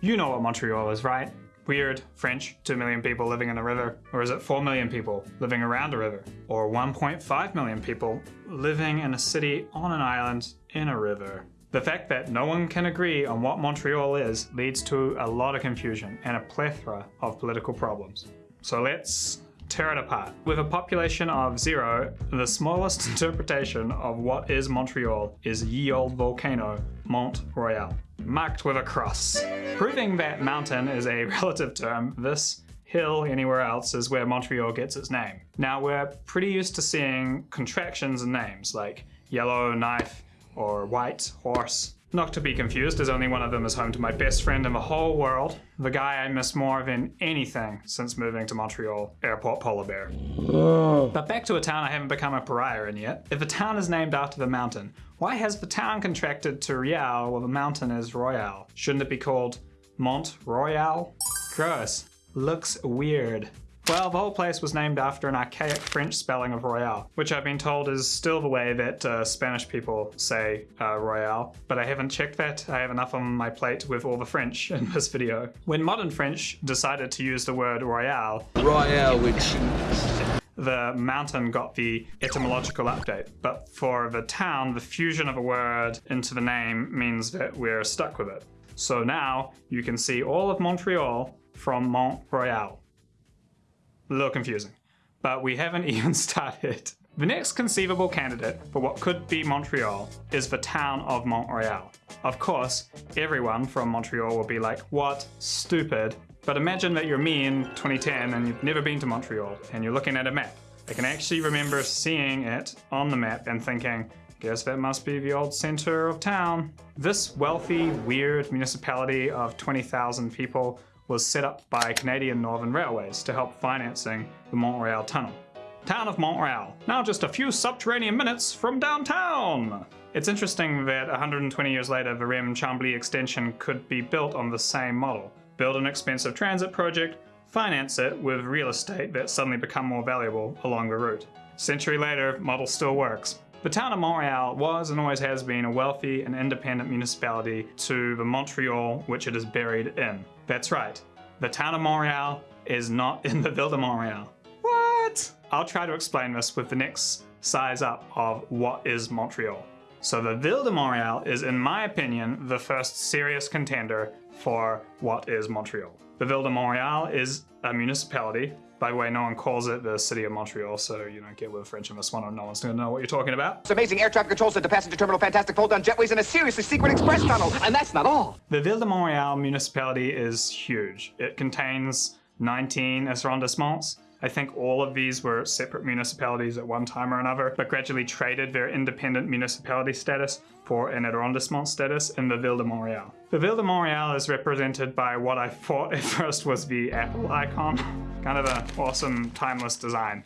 You know what Montreal is, right? Weird, French, 2 million people living in a river? Or is it 4 million people living around a river? Or 1.5 million people living in a city on an island in a river? The fact that no one can agree on what Montreal is leads to a lot of confusion and a plethora of political problems. So let's tear it apart. With a population of zero, the smallest interpretation of what is Montreal is ye old volcano Mont Royal, marked with a cross. Proving that mountain is a relative term, this hill anywhere else is where Montreal gets its name. Now we're pretty used to seeing contractions in names like Yellowknife or white horse not to be confused, as only one of them is home to my best friend in the whole world, the guy I miss more than anything since moving to Montreal, Airport Polar Bear. Oh. But back to a town I haven't become a pariah in yet. If a town is named after the mountain, why has the town contracted to Rial while the mountain is Royal? Shouldn't it be called Mont Royal? Gross. Looks weird. Well, the whole place was named after an archaic French spelling of Royale, which I've been told is still the way that uh, Spanish people say uh, Royale, but I haven't checked that. I have enough on my plate with all the French in this video. When modern French decided to use the word Royale, Royale which the mountain got the etymological update. But for the town, the fusion of a word into the name means that we're stuck with it. So now you can see all of Montreal from Mont Royal a little confusing. But we haven't even started. The next conceivable candidate for what could be Montreal is the town of Mount Royal. Of course, everyone from Montreal will be like, what? Stupid. But imagine that you're me in 2010 and you've never been to Montreal and you're looking at a map. I can actually remember seeing it on the map and thinking, guess that must be the old center of town. This wealthy, weird municipality of 20,000 people was set up by Canadian Northern Railways to help financing the Mount Royal Tunnel. Town of Mount Royal, now just a few subterranean minutes from downtown! It's interesting that 120 years later the REM Chambly extension could be built on the same model. Build an expensive transit project, finance it with real estate that suddenly become more valuable along the route. Century later, model still works. The town of Mount Royal was and always has been a wealthy and independent municipality to the Montreal which it is buried in. That's right, the town of Mount Royal is not in the Ville de Montreal. What? I'll try to explain this with the next size up of what is Montreal. So the Ville de Montreal is, in my opinion, the first serious contender for what is Montreal. The Ville de Montreal is a municipality by the way, no one calls it the city of Montreal, so you don't get with French in this one, or no one's gonna know what you're talking about. It's amazing air traffic control at the passenger terminal, fantastic fold-down jetways, and a seriously secret express tunnel. And that's not all. The Ville de Montreal municipality is huge. It contains 19 arrondissements, I think all of these were separate municipalities at one time or another, but gradually traded their independent municipality status for an arrondissement status in the Ville de Montreal. The Ville de Montreal is represented by what I thought at first was the Apple icon. Kind of an awesome, timeless design.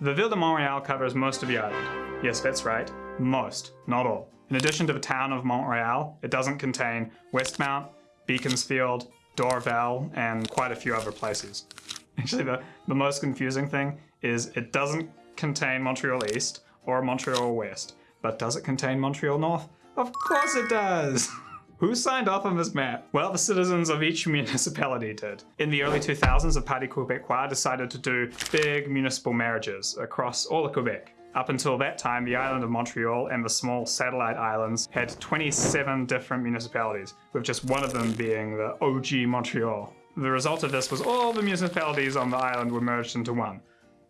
The Ville de Mount Royal covers most of the island. Yes, that's right, most, not all. In addition to the town of Montreal, it doesn't contain Westmount, Beaconsfield, Dorval, and quite a few other places. Actually, the, the most confusing thing is it doesn't contain Montreal East or Montreal West, but does it contain Montreal North? Of course it does! Who signed off on this map? Well, the citizens of each municipality did. In the early 2000s, the Parti Québécois decided to do big municipal marriages across all of Quebec. Up until that time, the island of Montreal and the small satellite islands had 27 different municipalities, with just one of them being the OG Montreal. The result of this was all the municipalities on the island were merged into one,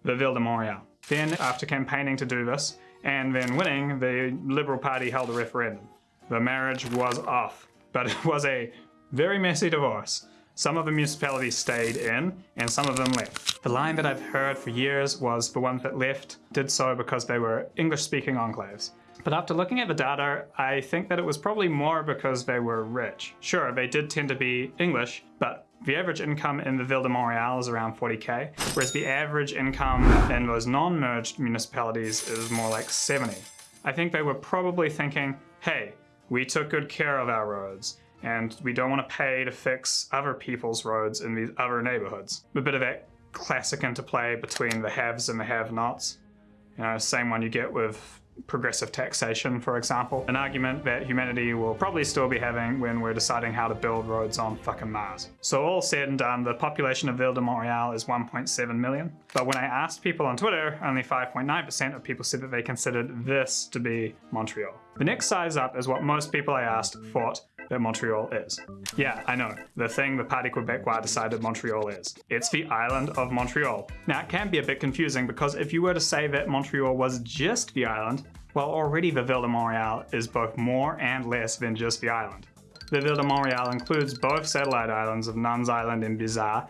the Ville de Montreal. Then, after campaigning to do this, and then winning, the Liberal Party held a referendum. The marriage was off, but it was a very messy divorce. Some of the municipalities stayed in, and some of them left. The line that I've heard for years was the ones that left did so because they were English-speaking enclaves. But after looking at the data, I think that it was probably more because they were rich. Sure, they did tend to be English, but the average income in the Ville de Montreal is around 40k, whereas the average income in those non-merged municipalities is more like 70. I think they were probably thinking, hey, we took good care of our roads, and we don't want to pay to fix other people's roads in these other neighborhoods. A bit of that classic interplay between the haves and the have-nots. You know, same one you get with progressive taxation, for example, an argument that humanity will probably still be having when we're deciding how to build roads on fucking Mars. So all said and done, the population of Ville de Montreal is 1.7 million. But when I asked people on Twitter, only 5.9% of people said that they considered this to be Montreal. The next size up is what most people I asked thought that Montreal is. Yeah, I know, the thing the Parti Québécois decided Montreal is. It's the island of Montreal. Now, it can be a bit confusing because if you were to say that Montreal was just the island, well, already the Ville de Montreal is both more and less than just the island. The Ville de Montreal includes both satellite islands of Nuns Island and Bizarre,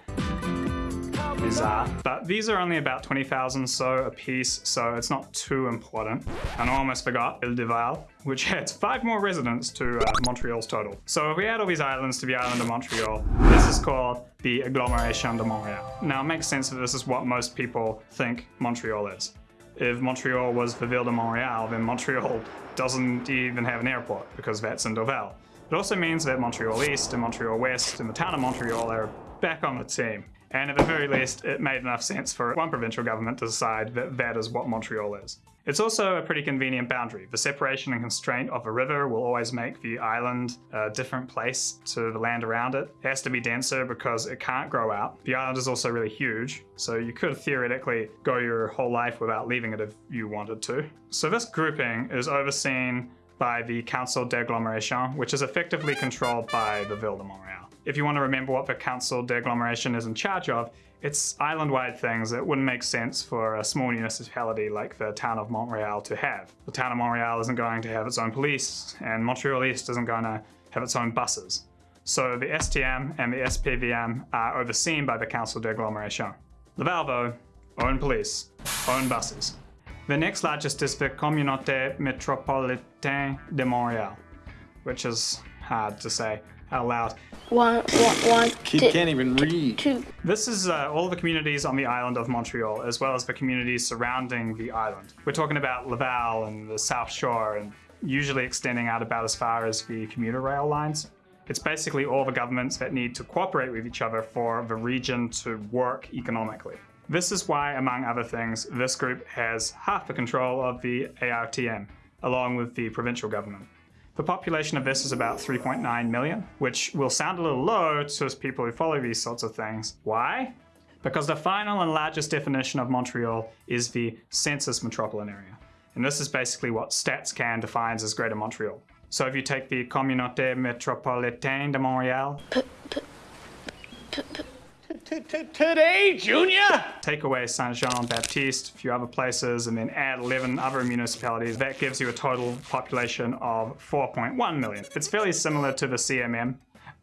bizarre. But these are only about 20,000 so a piece, so it's not too important. And I almost forgot Ile Dorval, which adds five more residents to uh, Montreal's total. So if we add all these islands to the island of Montreal, this is called the Agglomeration de Montreal. Now it makes sense that this is what most people think Montreal is. If Montreal was the Ville de Montreal, then Montreal doesn't even have an airport because that's in Dorval. It also means that Montreal East and Montreal West and the town of Mount Royal are back on the team. And at the very least, it made enough sense for one provincial government to decide that that is what Montreal is. It's also a pretty convenient boundary. The separation and constraint of a river will always make the island a different place to the land around it. It has to be denser because it can't grow out. The island is also really huge, so you could theoretically go your whole life without leaving it if you wanted to. So this grouping is overseen by the Council d'Agglomeration, which is effectively controlled by the Ville de Montreal. If you want to remember what the Council d'Agglomeration is in charge of, it's island-wide things that wouldn't make sense for a small municipality like the town of Mount Royal to have. The town of Mount Royal isn't going to have its own police, and Montreal East isn't going to have its own buses. So the STM and the SPVM are overseen by the Council d'Agglomeration. Laval, though, own police, own buses. The next largest is the Communauté Métropolitaine de Montréal, which is hard to say out loud. One, one, one, Kid two, can't even read. two. This is uh, all the communities on the island of Montreal, as well as the communities surrounding the island. We're talking about Laval and the South Shore, and usually extending out about as far as the commuter rail lines. It's basically all the governments that need to cooperate with each other for the region to work economically. This is why, among other things, this group has half the control of the ARTM, along with the provincial government. The population of this is about 3.9 million, which will sound a little low to people who follow these sorts of things. Why? Because the final and largest definition of Montreal is the census metropolitan area. And this is basically what StatsCan defines as Greater Montreal. So if you take the Communauté Métropolitaine de Montréal, Today, Junior! take away Saint-Jean-Baptiste, a few other places, and then add 11 other municipalities, that gives you a total population of 4.1 million. It's fairly similar to the CMM,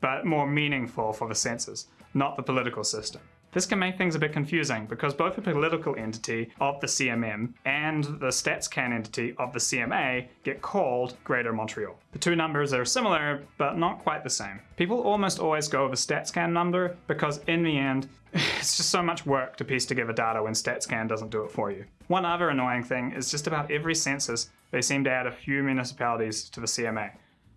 but more meaningful for the census, not the political system. This can make things a bit confusing because both the political entity of the CMM and the StatsCan entity of the CMA get called Greater Montreal. The two numbers are similar, but not quite the same. People almost always go with a StatsCan number because in the end, it's just so much work to piece together data when StatsCan doesn't do it for you. One other annoying thing is just about every census, they seem to add a few municipalities to the CMA.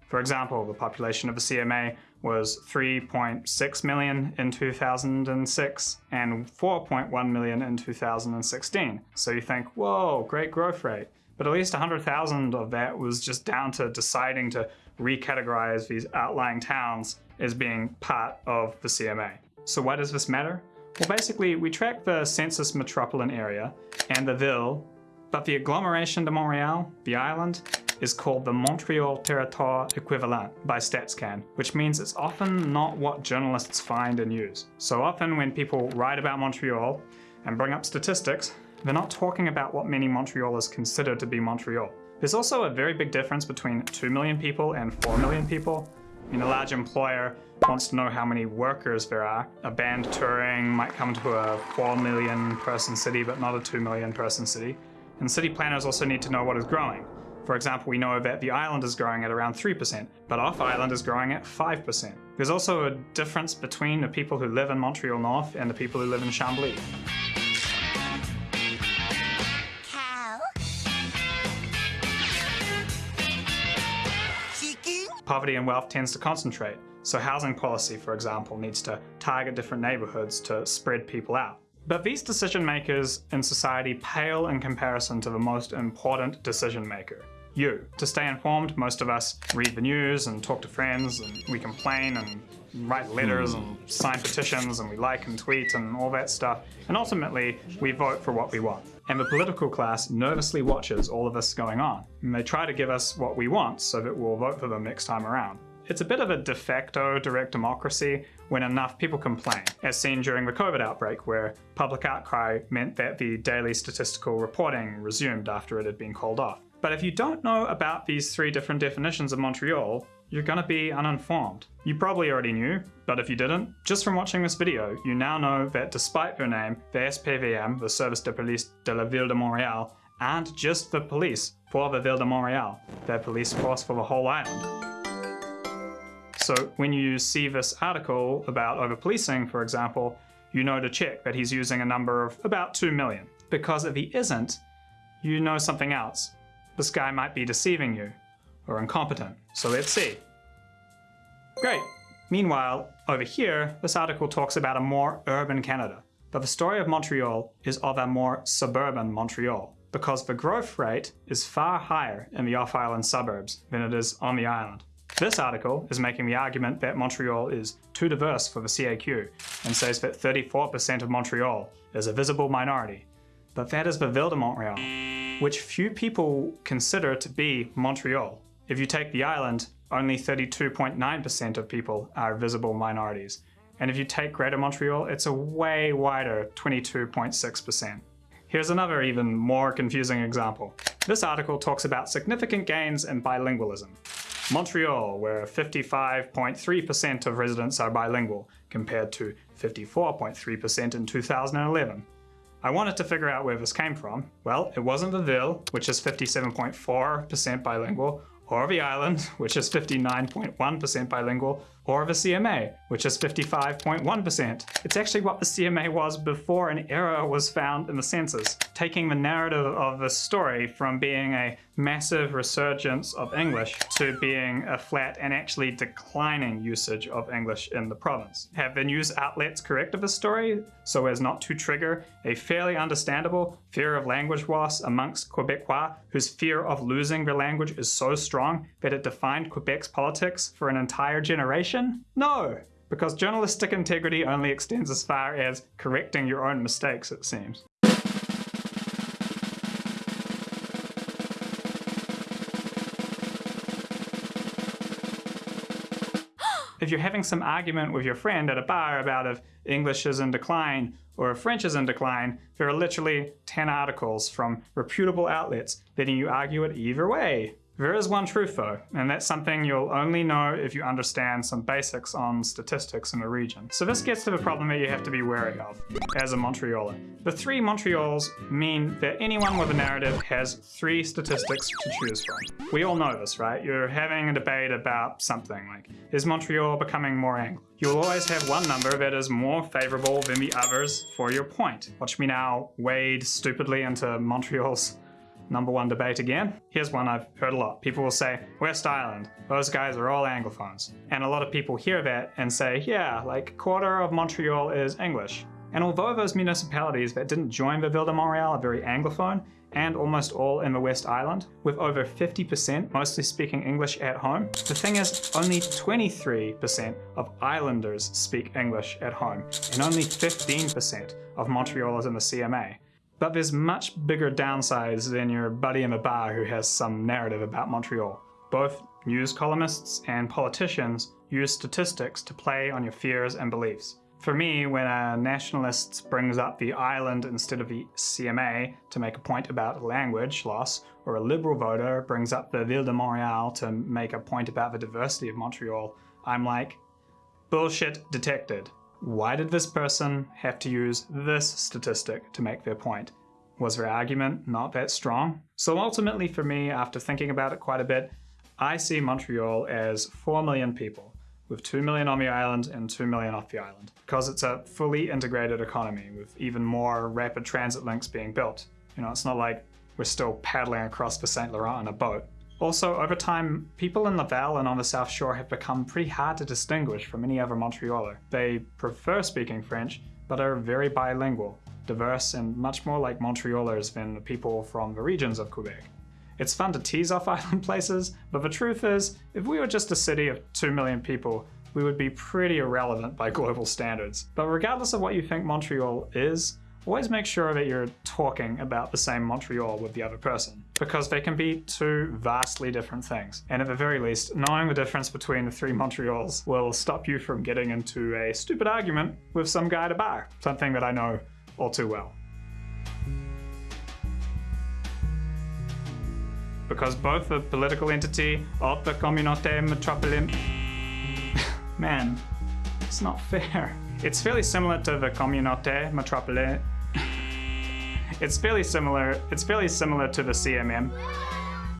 For example, the population of the CMA was 3.6 million in 2006 and 4.1 million in 2016. So you think, whoa, great growth rate. But at least 100,000 of that was just down to deciding to recategorize these outlying towns as being part of the CMA. So why does this matter? Well, basically, we track the census metropolitan area and the ville, but the agglomeration de Montreal, the island, is called the Montreal Territoire Equivalent by StatsCan, which means it's often not what journalists find and use. So often when people write about Montreal and bring up statistics, they're not talking about what many Montrealers consider to be Montreal. There's also a very big difference between 2 million people and 4 million people. I mean, a large employer wants to know how many workers there are. A band touring might come to a 4 million person city, but not a 2 million person city. And city planners also need to know what is growing. For example, we know that the island is growing at around 3%, but off island is growing at 5%. There's also a difference between the people who live in Montreal North and the people who live in Chambly. Poverty and wealth tends to concentrate, so housing policy, for example, needs to target different neighborhoods to spread people out. But these decision makers in society pale in comparison to the most important decision maker. You. To stay informed, most of us read the news and talk to friends, and we complain and write letters and hmm. sign petitions, and we like and tweet and all that stuff. And ultimately, we vote for what we want. And the political class nervously watches all of this going on. And they try to give us what we want so that we'll vote for them next time around. It's a bit of a de facto direct democracy when enough people complain, as seen during the COVID outbreak, where public outcry meant that the daily statistical reporting resumed after it had been called off. But if you don't know about these three different definitions of Montreal, you're gonna be uninformed. You probably already knew, but if you didn't, just from watching this video, you now know that despite their name, the SPVM, the Service de Police de la Ville de Montréal, and just the police for the Ville de Montréal, their police force for the whole island. So when you see this article about over-policing, for example, you know to check that he's using a number of about 2 million. Because if he isn't, you know something else. This guy might be deceiving you, or incompetent. So let's see. Great. Meanwhile, over here, this article talks about a more urban Canada. But the story of Montreal is of a more suburban Montreal, because the growth rate is far higher in the off-island suburbs than it is on the island. This article is making the argument that Montreal is too diverse for the CAQ and says that 34% of Montreal is a visible minority. But that is the Ville de Montreal, which few people consider to be Montreal. If you take the island, only 32.9% of people are visible minorities. And if you take Greater Montreal, it's a way wider 22.6%. Here's another even more confusing example. This article talks about significant gains in bilingualism. Montreal, where 55.3% of residents are bilingual, compared to 54.3% in 2011. I wanted to figure out where this came from. Well, it wasn't the Ville, which is 57.4% bilingual, or the island, which is 59.1% bilingual, or of the CMA, which is 55.1%. It's actually what the CMA was before an error was found in the census, taking the narrative of the story from being a massive resurgence of English to being a flat and actually declining usage of English in the province. Have the news outlets corrected the story so as not to trigger a fairly understandable fear of language loss amongst Quebecois whose fear of losing their language is so strong that it defined Quebec's politics for an entire generation? No, because journalistic integrity only extends as far as correcting your own mistakes, it seems. if you're having some argument with your friend at a bar about if English is in decline or if French is in decline, there are literally 10 articles from reputable outlets letting you argue it either way. There is one truth though, and that's something you'll only know if you understand some basics on statistics in the region. So this gets to the problem that you have to be wary of as a Montrealer. The three Montreals mean that anyone with a narrative has three statistics to choose from. We all know this, right? You're having a debate about something like, is Montreal becoming more Anglo? You'll always have one number that is more favorable than the others for your point. Watch me now wade stupidly into Montreal's number one debate again. Here's one I've heard a lot. People will say, West Island, those guys are all Anglophones. And a lot of people hear that and say, yeah, like quarter of Montreal is English. And although those municipalities that didn't join the Ville de Montreal are very Anglophone, and almost all in the West Island, with over 50% mostly speaking English at home. The thing is, only 23% of islanders speak English at home, and only 15% of Montrealers in the CMA. But there's much bigger downsides than your buddy in the bar who has some narrative about Montreal. Both news columnists and politicians use statistics to play on your fears and beliefs. For me, when a nationalist brings up the island instead of the CMA to make a point about language loss, or a liberal voter brings up the Ville de Montreal to make a point about the diversity of Montreal, I'm like, bullshit detected. Why did this person have to use this statistic to make their point? Was their argument not that strong? So ultimately for me, after thinking about it quite a bit, I see Montreal as 4 million people, with 2 million on the island and 2 million off the island, because it's a fully integrated economy with even more rapid transit links being built. You know, it's not like we're still paddling across the St. Laurent in a boat. Also, over time, people in Laval and on the South Shore have become pretty hard to distinguish from any other Montrealer. They prefer speaking French, but are very bilingual. diverse, and much more like Montrealers than the people from the regions of Quebec. It's fun to tease off island places, but the truth is, if we were just a city of 2 million people, we would be pretty irrelevant by global standards. But regardless of what you think Montreal is, always make sure that you're talking about the same Montreal with the other person, because they can be two vastly different things. And at the very least, knowing the difference between the three Montreals will stop you from getting into a stupid argument with some guy at a bar, something that I know all too well. Because both the political entity of the Communauté Métropolitaine Man, it's not fair. It's fairly similar to the Communauté Métropolitaine. It's fairly similar. It's fairly similar to the CMM.